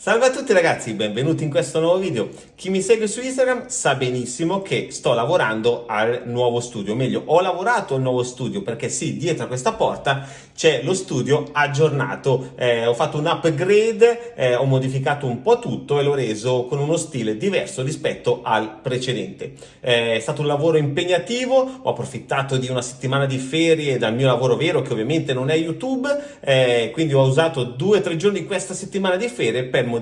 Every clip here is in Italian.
Salve a tutti ragazzi, benvenuti in questo nuovo video. Chi mi segue su Instagram sa benissimo che sto lavorando al nuovo studio, meglio, ho lavorato al nuovo studio perché sì, dietro a questa porta c'è lo studio aggiornato. Eh, ho fatto un upgrade, eh, ho modificato un po' tutto e l'ho reso con uno stile diverso rispetto al precedente. Eh, è stato un lavoro impegnativo, ho approfittato di una settimana di ferie dal mio lavoro vero che ovviamente non è YouTube, eh, quindi ho usato due o tre giorni questa settimana di ferie per modificare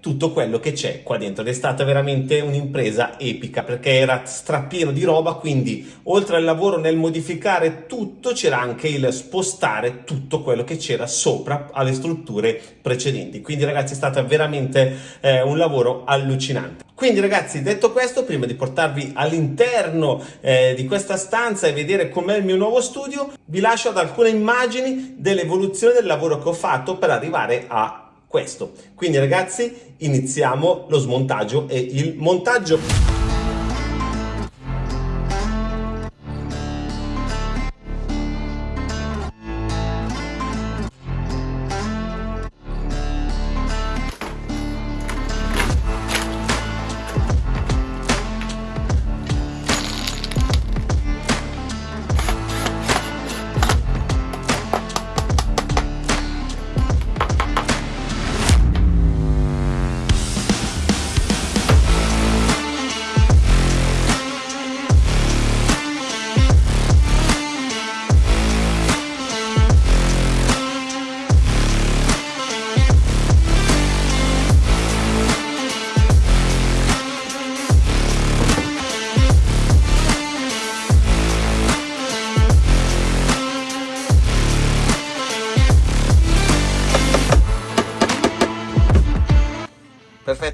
tutto quello che c'è qua dentro. Ed è stata veramente un'impresa epica perché era strapieno di roba quindi oltre al lavoro nel modificare tutto c'era anche il spostare tutto quello che c'era sopra alle strutture precedenti. Quindi ragazzi è stato veramente eh, un lavoro allucinante. Quindi ragazzi detto questo prima di portarvi all'interno eh, di questa stanza e vedere com'è il mio nuovo studio vi lascio ad alcune immagini dell'evoluzione del lavoro che ho fatto per arrivare a questo. Quindi ragazzi iniziamo lo smontaggio e il montaggio.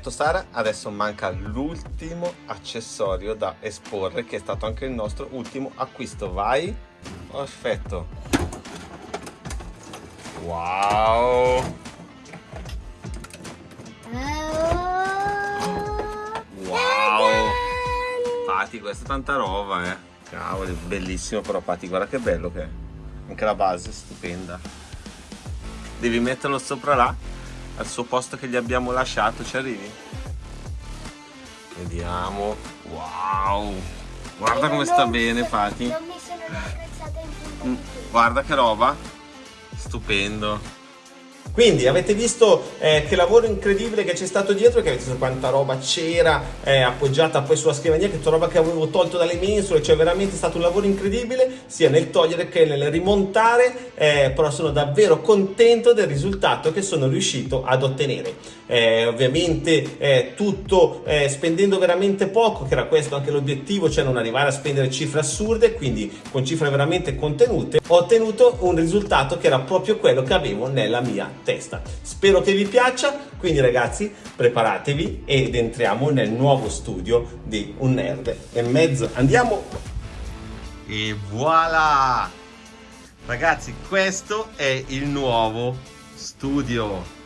Perfetto Sara, adesso manca l'ultimo accessorio da esporre che è stato anche il nostro ultimo acquisto, vai! Perfetto! Wow! Wow! Pati, questa è tanta roba eh! Cavoli, bellissimo però Pati, guarda che bello che è! Anche la base è stupenda! Devi metterlo sopra là al suo posto che gli abbiamo lasciato ci arrivi? vediamo. Wow. Guarda come sta bene Pati non mi sono in mm, guarda che roba. Stupendo quindi avete visto eh, che lavoro incredibile che c'è stato dietro, che avete visto quanta roba c'era eh, appoggiata poi sulla scrivania, che tutta roba che avevo tolto dalle mensole, cioè veramente è stato un lavoro incredibile sia nel togliere che nel rimontare, eh, però sono davvero contento del risultato che sono riuscito ad ottenere. Eh, ovviamente eh, tutto eh, spendendo veramente poco, che era questo anche l'obiettivo, cioè non arrivare a spendere cifre assurde, quindi con cifre veramente contenute, ho ottenuto un risultato che era proprio quello che avevo nella mia testa. Spero che vi piaccia, quindi ragazzi preparatevi ed entriamo nel nuovo studio di un nerd e mezzo. Andiamo! E voilà! Ragazzi, questo è il nuovo studio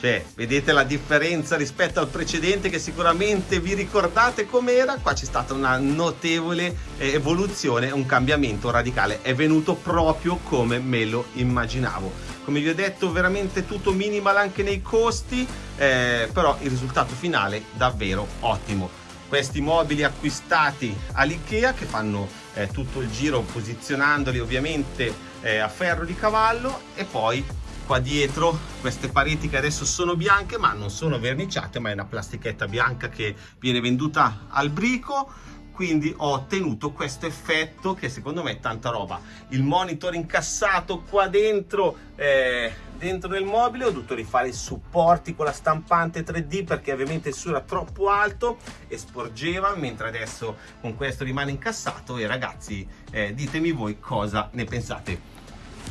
cioè, vedete la differenza rispetto al precedente che sicuramente vi ricordate com'era? Qua c'è stata una notevole eh, evoluzione, un cambiamento radicale. È venuto proprio come me lo immaginavo. Come vi ho detto, veramente tutto minimal anche nei costi, eh, però il risultato finale davvero ottimo. Questi mobili acquistati all'Ikea che fanno eh, tutto il giro posizionandoli ovviamente eh, a ferro di cavallo e poi qua dietro queste pareti che adesso sono bianche ma non sono verniciate ma è una plastichetta bianca che viene venduta al brico. Quindi ho ottenuto questo effetto che secondo me è tanta roba. Il monitor incassato qua dentro eh, dentro nel mobile ho dovuto rifare i supporti con la stampante 3D perché ovviamente il suo era troppo alto e sporgeva mentre adesso con questo rimane incassato. E ragazzi eh, ditemi voi cosa ne pensate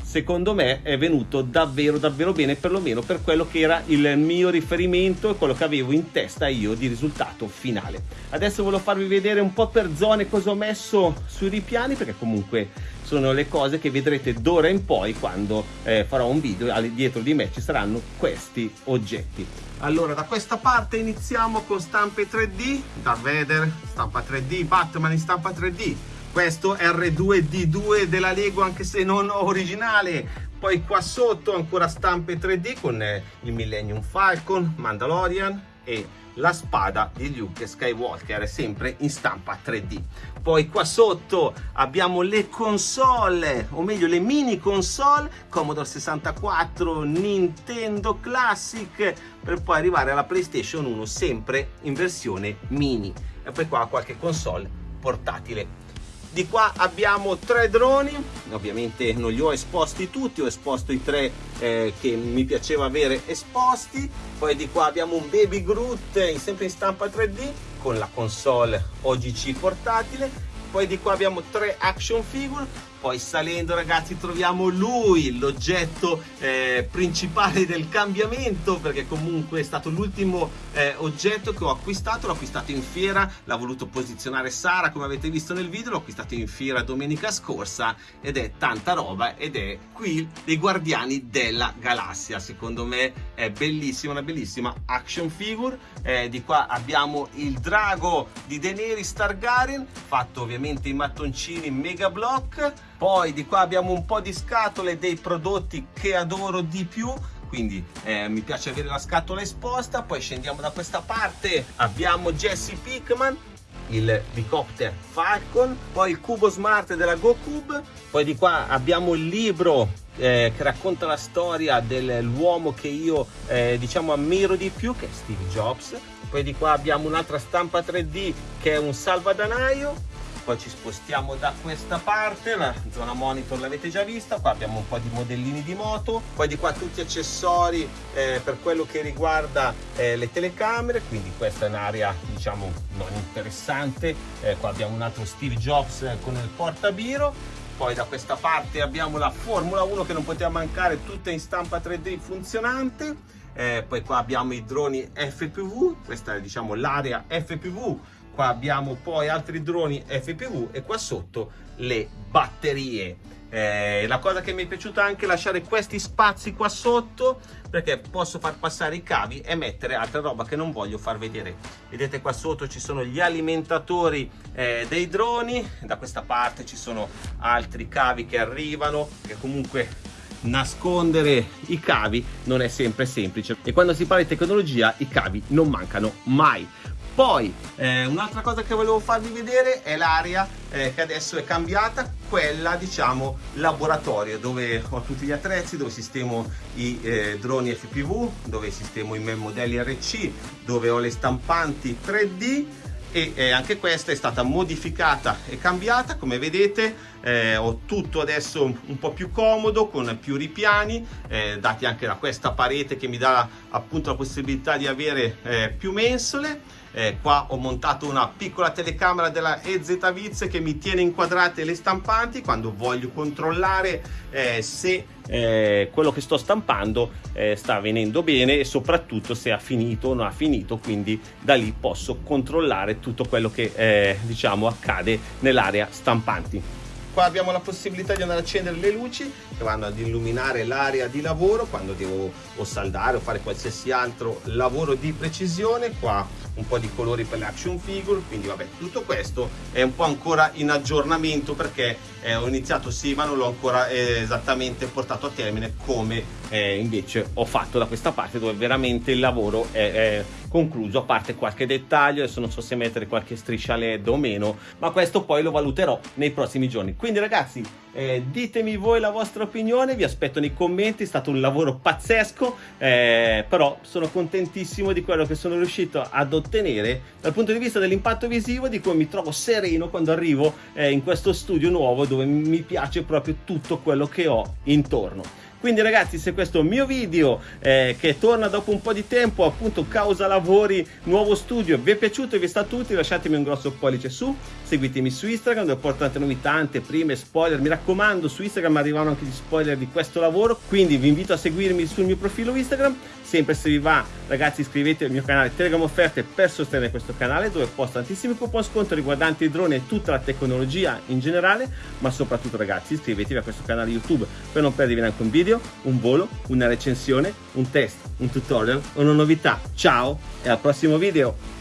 secondo me è venuto davvero davvero bene perlomeno per quello che era il mio riferimento e quello che avevo in testa io di risultato finale. Adesso volevo farvi vedere un po' per zone cosa ho messo sui ripiani perché comunque sono le cose che vedrete d'ora in poi quando eh, farò un video dietro di me. Ci saranno questi oggetti. Allora da questa parte iniziamo con stampe 3D Darth Vader stampa 3D Batman in stampa 3D questo R2D2 della Lego anche se non originale. Poi qua sotto ancora stampe 3D con eh, il Millennium Falcon, Mandalorian e la spada di Luke Skywalker sempre in stampa 3D poi qua sotto abbiamo le console o meglio le mini console Commodore 64 Nintendo Classic per poi arrivare alla PlayStation 1 sempre in versione mini. E poi qua qualche console portatile di qua abbiamo tre droni. Ovviamente non li ho esposti tutti ho esposto i tre eh, che mi piaceva avere esposti. Poi di qua abbiamo un baby Groot sempre in stampa 3D con la console OGC portatile poi di qua abbiamo tre action figure. Poi salendo ragazzi troviamo lui l'oggetto eh, principale del cambiamento perché comunque è stato l'ultimo eh, oggetto che ho acquistato. L'ho acquistato in fiera l'ha voluto posizionare Sara come avete visto nel video. L'ho acquistato in fiera domenica scorsa ed è tanta roba ed è qui dei guardiani della galassia. Secondo me è bellissima una bellissima action figure. Eh, di qua abbiamo il drago di Daenerys Targaryen fatto ovviamente in mattoncini mega block. Poi di qua abbiamo un po' di scatole dei prodotti che adoro di più. Quindi eh, mi piace avere la scatola esposta. Poi scendiamo da questa parte. Abbiamo Jesse Pickman il Bicopter Falcon. Poi il cubo smart della GoCube. Poi di qua abbiamo il libro eh, che racconta la storia dell'uomo che io eh, diciamo ammiro di più che è Steve Jobs. Poi di qua abbiamo un'altra stampa 3D che è un salvadanaio poi ci spostiamo da questa parte la zona monitor l'avete già vista qua abbiamo un po' di modellini di moto poi di qua tutti accessori eh, per quello che riguarda eh, le telecamere quindi questa è un'area diciamo non interessante eh, qua abbiamo un altro Steve Jobs con il portabiro poi da questa parte abbiamo la Formula 1 che non poteva mancare tutta in stampa 3D funzionante eh, poi qua abbiamo i droni FPV questa è diciamo l'area FPV qua abbiamo poi altri droni FPV e qua sotto le batterie. Eh, la cosa che mi è piaciuta anche è lasciare questi spazi qua sotto perché posso far passare i cavi e mettere altra roba che non voglio far vedere. Vedete qua sotto ci sono gli alimentatori eh, dei droni. Da questa parte ci sono altri cavi che arrivano che comunque nascondere i cavi non è sempre semplice. E quando si parla di tecnologia i cavi non mancano mai poi eh, un'altra cosa che volevo farvi vedere è l'area eh, che adesso è cambiata, quella diciamo laboratorio dove ho tutti gli attrezzi, dove sistemo i eh, droni FPV, dove sistemo i miei modelli RC, dove ho le stampanti 3D e eh, anche questa è stata modificata e cambiata. Come vedete eh, ho tutto adesso un po' più comodo con più ripiani eh, dati anche da questa parete che mi dà appunto la possibilità di avere eh, più mensole. Eh, qua ho montato una piccola telecamera della EZ Viz che mi tiene inquadrate le stampanti. Quando voglio controllare eh, se eh, quello che sto stampando eh, sta venendo bene e soprattutto se ha finito o non ha finito. Quindi da lì posso controllare tutto quello che eh, diciamo accade nell'area stampanti qua abbiamo la possibilità di andare a accendere le luci che vanno ad illuminare l'area di lavoro quando devo o saldare o fare qualsiasi altro lavoro di precisione. Qua un po' di colori per le action figure quindi vabbè tutto questo è un po' ancora in aggiornamento perché eh, ho iniziato sì ma non l'ho ancora eh, esattamente portato a termine come eh, invece ho fatto da questa parte dove veramente il lavoro è, è concluso a parte qualche dettaglio adesso non so se mettere qualche striscia led o meno ma questo poi lo valuterò nei prossimi giorni. Quindi ragazzi eh, ditemi voi la vostra opinione vi aspetto nei commenti è stato un lavoro pazzesco eh, però sono contentissimo di quello che sono riuscito ad ottenere dal punto di vista dell'impatto visivo di cui mi trovo sereno quando arrivo eh, in questo studio nuovo dove mi piace proprio tutto quello che ho intorno quindi ragazzi se questo mio video eh, che torna dopo un po' di tempo appunto causa lavori nuovo studio vi è piaciuto e vi è stato utile lasciatemi un grosso pollice su seguitemi su Instagram dove porto tante novità anteprime spoiler. Mi raccomando su Instagram arrivano anche gli spoiler di questo lavoro quindi vi invito a seguirmi sul mio profilo Instagram. Sempre se vi va ragazzi iscrivetevi al mio canale Telegram Offerte per sostenere questo canale dove posto tantissimi coupon sconto riguardanti i droni e tutta la tecnologia in generale. Ma soprattutto ragazzi iscrivetevi a questo canale YouTube per non perdervi neanche un video, un volo, una recensione, un test, un tutorial o una novità. Ciao e al prossimo video!